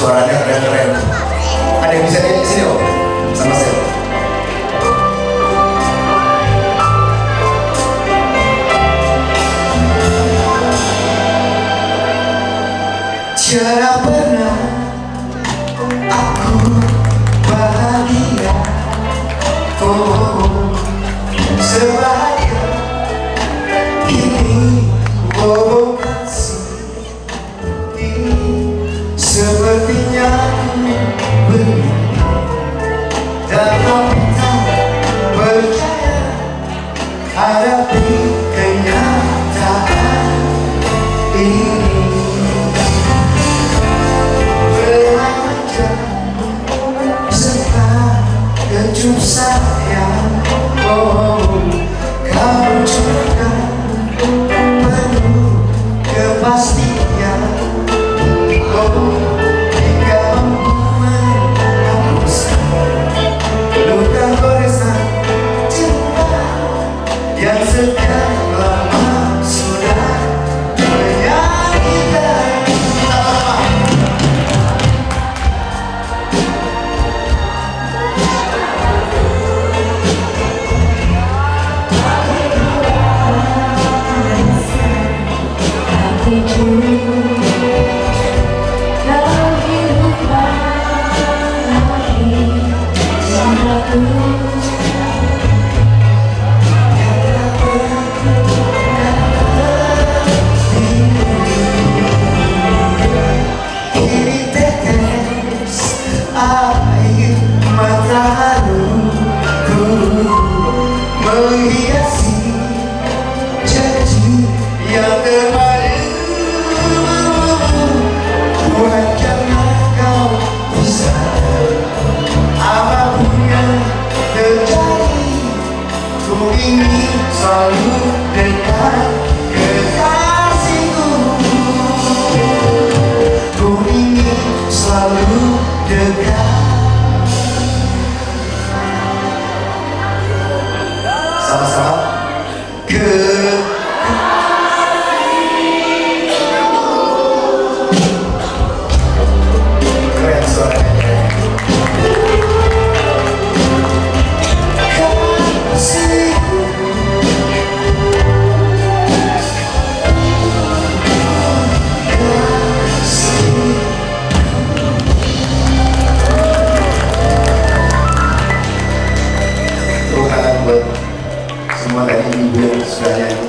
suaranya keren-keren. Ada yang bisa di sini om? Sama saya. Tiada pernah Begini Dan aku tak percaya Hadapi kenyataan ini Belajar serta Oh, ini selalu dekat kekasihku. Ku selalu dekat Sama-sama. semua dari ibu yang sudah nyanyi